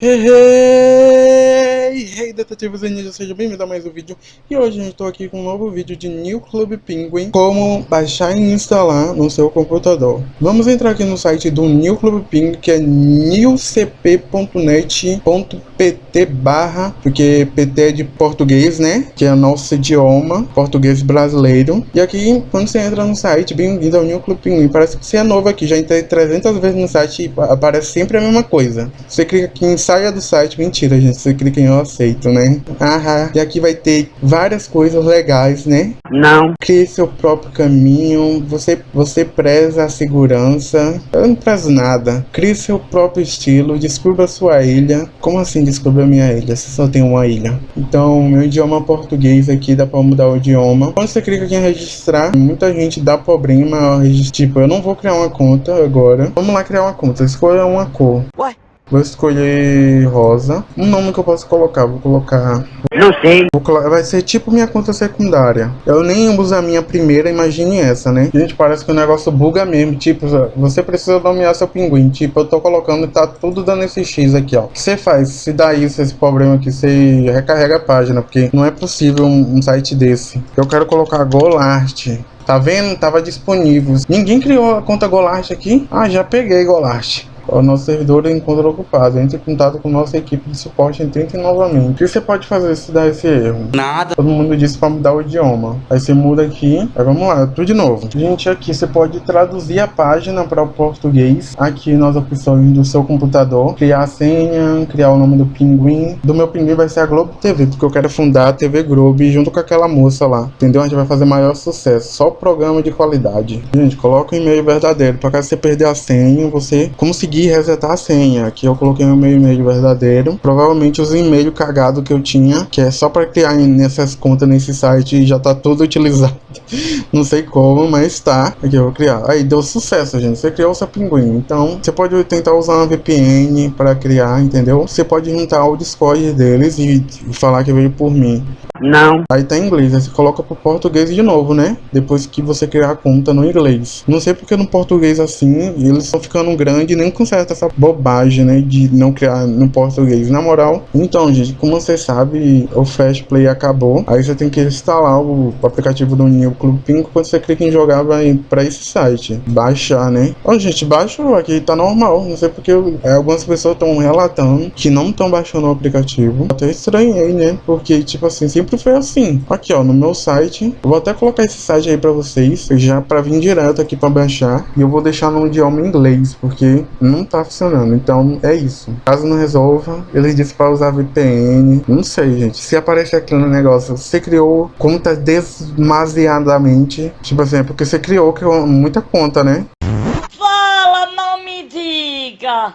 Hey, hey, detetives e ninjas, sejam bem-vindos a mais um vídeo E hoje eu estou aqui com um novo vídeo de New Club Penguin Como baixar e instalar no seu computador Vamos entrar aqui no site do New Club Penguin Que é newcp.net.pt barra Porque PT é de português, né? Que é o nosso idioma, português brasileiro E aqui, quando você entra no site, bem-vindo ao New Club Penguin Parece que você é novo aqui, já entrei 300 vezes no site e aparece sempre a mesma coisa Você clica aqui em saia do site. Mentira, gente. Você clica em eu aceito, né? Aham. E aqui vai ter várias coisas legais, né? Não. Crie seu próprio caminho. Você, você preza a segurança. Eu não prezo nada. Crie seu próprio estilo. Descubra sua ilha. Como assim descubra minha ilha? Você só tem uma ilha. Então, meu idioma português aqui dá pra mudar o idioma. Quando você clica aqui em registrar, muita gente dá problema. Tipo, eu não vou criar uma conta agora. Vamos lá criar uma conta. Escolha uma cor. Ué? Vou escolher rosa. Um nome que eu posso colocar, vou colocar... Não sei. Vou. Vai ser tipo minha conta secundária. Eu nem uso a minha primeira, imagine essa, né? Gente, parece que o negócio buga mesmo. Tipo, você precisa nomear seu pinguim. Tipo, eu tô colocando e tá tudo dando esse X aqui, ó. O que você faz? Se dá isso, esse problema aqui, você recarrega a página. Porque não é possível um, um site desse. Eu quero colocar Golart. Tá vendo? Tava disponível. Ninguém criou a conta Golart aqui? Ah, já peguei Golart o nosso servidor encontra ocupado. Entre em contato com nossa equipe de suporte e tente novamente. O que você pode fazer se dar esse erro? Nada. Todo mundo disse para mudar o idioma. Aí você muda aqui. Aí vamos lá, tudo de novo. Gente, aqui você pode traduzir a página para o português. Aqui nas opções do seu computador. Criar a senha, criar o nome do pinguim. Do meu pinguim vai ser a Globo TV, porque eu quero fundar a TV Globo junto com aquela moça lá. Entendeu? A gente vai fazer maior sucesso. Só programa de qualidade. Gente, coloca o e-mail verdadeiro. Para caso você perder a senha, você conseguir resetar a senha. Aqui eu coloquei o meu e-mail verdadeiro. Provavelmente os e-mails cagados que eu tinha, que é só para criar nessas contas nesse site já tá tudo utilizado. Não sei como, mas tá. Aqui eu vou criar. Aí deu sucesso, gente. Você criou o seu pinguim. Então, você pode tentar usar uma VPN para criar, entendeu? Você pode juntar o Discord deles e falar que veio por mim. Não. Aí tá em inglês, aí você coloca pro português de novo, né? Depois que você criar a conta no inglês. Não sei porque no português assim, eles estão ficando grande nem conserta essa bobagem, né? De não criar no português. Na moral, então, gente, como você sabe, o Fast Play acabou. Aí você tem que instalar o aplicativo do New Club Pinco. Quando você clica em jogar, vai pra esse site. Baixar, né? Ó, gente, baixou aqui, tá normal. Não sei porque é, algumas pessoas estão relatando que não estão baixando o aplicativo. Até estranhei, né? Porque, tipo assim, sempre foi assim. Aqui, ó, no meu site. Eu vou até colocar esse site aí pra vocês, já pra vir direto aqui pra baixar. E eu vou deixar no idioma inglês, porque não tá funcionando. Então, é isso. Caso não resolva, eles dizem pra usar VPN. Não sei, gente. Se aparecer aqui no negócio, você criou conta demasiadamente. Tipo assim, é porque você criou muita conta, né? Fala, não me diga!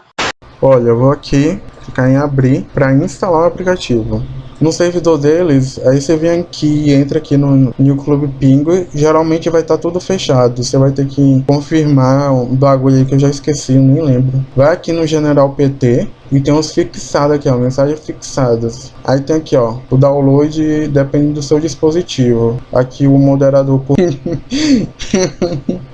Olha, eu vou aqui clicar em abrir para instalar o aplicativo. No servidor deles, aí você vem aqui, entra aqui no New Club Pinguim, geralmente vai estar tá tudo fechado. Você vai ter que confirmar um bagulho aí que eu já esqueci, nem lembro. Vai aqui no General PT, e tem uns fixados aqui, ó, mensagens fixadas. Aí tem aqui, ó, o download depende do seu dispositivo. Aqui o moderador.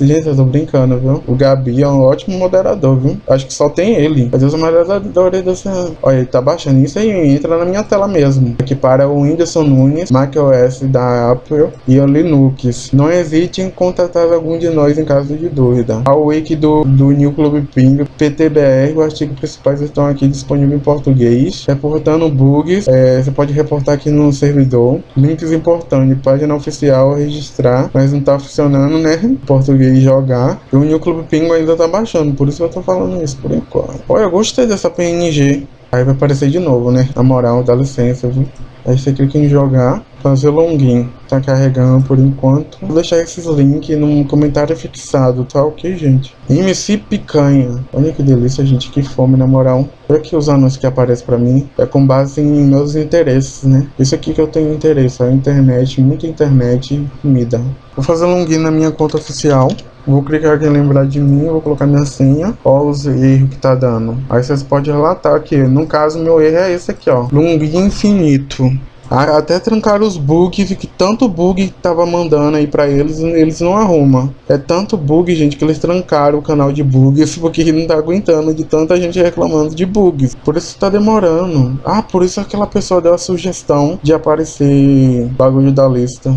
Gente, eu tô brincando, viu? O Gabi é um ótimo moderador, viu? Acho que só tem ele. Mas os moderadores dessa... Olha, ele tá baixando isso aí, entra na minha tela mesmo. Aqui para o Whindersson Nunes, macOS da Apple e o Linux. Não hesite em contatar algum de nós em caso de dúvida. A wiki do, do New Club Ping, PTBR, o artigo principal estão aqui disponíveis em português. Reportando bugs, é, você pode reportar aqui no servidor. Links importantes, página oficial, registrar, mas não tá funcionando, né? Português jogar. E o New Club Pingo ainda tá baixando, por isso eu tô falando isso por enquanto. Olha, eu gostei dessa PNG. Aí vai aparecer de novo, né? Na moral, dá licença, viu? Aí você clica em jogar, fazer login. Tá carregando por enquanto. Vou deixar esses links no comentário fixado, tá ok, gente? MC Picanha. Olha que delícia, gente. Que fome, na moral. Olha aqui os anúncios que aparecem pra mim. É com base em meus interesses, né? Isso aqui que eu tenho interesse. A internet, muita internet comida. Vou fazer login na minha conta oficial. Vou clicar aqui em lembrar de mim, vou colocar minha senha. Ó os erros que tá dando. Aí vocês podem relatar aqui. No caso, meu erro é esse aqui, ó. Login infinito. Até trancaram os bugs, que tanto bug que tava mandando aí pra eles, eles não arrumam. É tanto bug, gente, que eles trancaram o canal de bugs, porque não tá aguentando de tanta gente reclamando de bugs. Por isso tá demorando. Ah, por isso aquela pessoa deu a sugestão de aparecer bagulho da lista.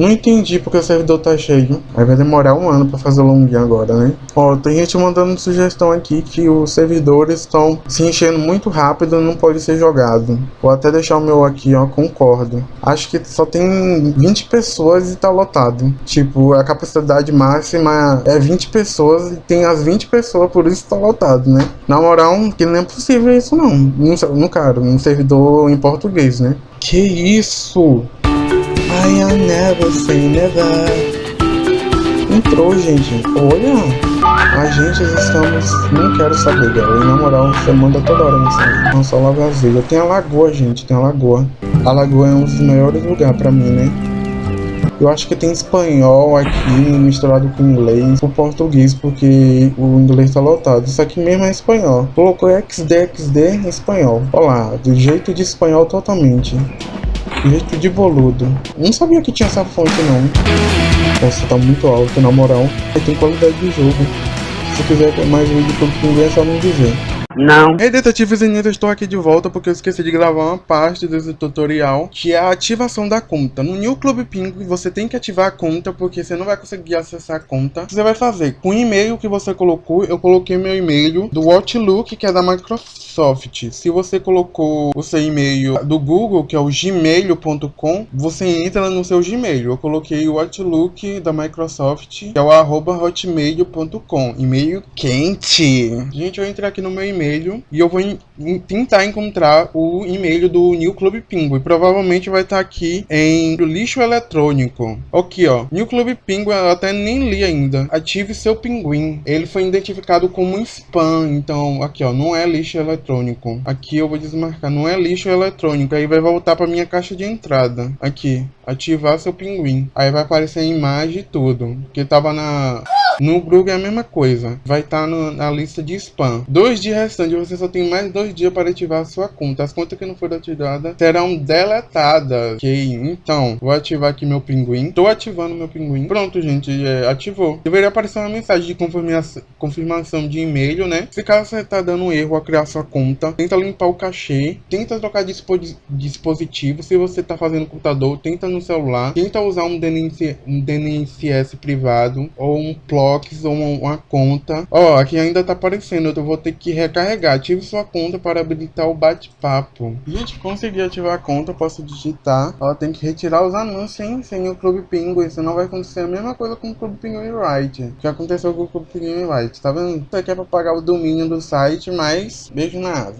Não entendi porque o servidor tá cheio. Aí vai demorar um ano pra fazer o login agora, né? Ó, tem gente mandando sugestão aqui que os servidores estão se enchendo muito rápido e não pode ser jogado. Vou até deixar o meu aqui, ó, concordo. Acho que só tem 20 pessoas e tá lotado. Tipo, a capacidade máxima é 20 pessoas e tem as 20 pessoas, por isso tá lotado, né? Na moral, que não é possível isso não. No, no cara, um servidor em português, né? Que isso? I am never say never. Entrou, gente. Olha. A gente estamos. Não quero saber, galera. E na moral, você manda toda hora mensagem. Só lá vazia. Tem a lagoa, gente. Tem a lagoa. A lagoa é um dos melhores lugares pra mim, né? Eu acho que tem espanhol aqui misturado com inglês, com português, porque o inglês tá lotado. Isso aqui mesmo é espanhol. Colocou XD, XD em espanhol. Olha lá, do jeito de espanhol totalmente. Jeito de boludo. Não sabia que tinha essa fonte não. Nossa, tá muito alto, na moral. Tem qualidade de jogo. Se quiser mais vídeo sobre ninguém é só não dizer. Não. Ei, detetives e estou aqui de volta porque eu esqueci de gravar uma parte desse tutorial, que é a ativação da conta. No New Club Ping, você tem que ativar a conta, porque você não vai conseguir acessar a conta. Você vai fazer com o e-mail que você colocou, eu coloquei meu e-mail do Outlook, que é da Microsoft. Se você colocou o seu e-mail do Google, que é o gmail.com, você entra no seu Gmail. Eu coloquei o Outlook da Microsoft, que é o arroba hotmail.com. E-mail quente. Gente, eu entrei aqui no meu e-mail e-mail e eu vou tentar encontrar o e-mail do New Club Pinguim. Provavelmente vai estar tá aqui em lixo eletrônico. Aqui, ó. New Club Pinguim, eu até nem li ainda. Ative seu pinguim. Ele foi identificado como spam. Então, aqui, ó. Não é lixo eletrônico. Aqui eu vou desmarcar. Não é lixo eletrônico. Aí vai voltar para minha caixa de entrada. Aqui. Ativar seu pinguim. Aí vai aparecer a imagem e tudo. Que tava na... No Google é a mesma coisa. Vai estar tá na lista de spam. Dois dias restantes, você só tem mais dois dias para ativar a sua conta. As contas que não foram ativadas serão deletadas. Ok? Então, vou ativar aqui meu pinguim. Estou ativando meu pinguim. Pronto, gente. É, ativou. Deveria aparecer uma mensagem de confirmação, confirmação de e-mail, né? Se caso você está dando um erro ao criar sua conta, tenta limpar o cachê. Tenta trocar de dispositivo. Se você está fazendo computador, tenta no celular. Tenta usar um DNS, um DNSS privado ou um plug ou uma, conta. Ó, aqui ainda tá aparecendo, eu vou ter que recarregar. Ative sua conta para habilitar o bate-papo. Gente, consegui ativar a conta, posso digitar. Ó, tem que retirar os anúncios, hein? Sem o Clube Penguin, senão vai acontecer a mesma coisa com o Clube Penguin Right. Que aconteceu com o Clube Penguin Right, tá vendo? Isso aqui é pra pagar o domínio do site, mas beijo na asa.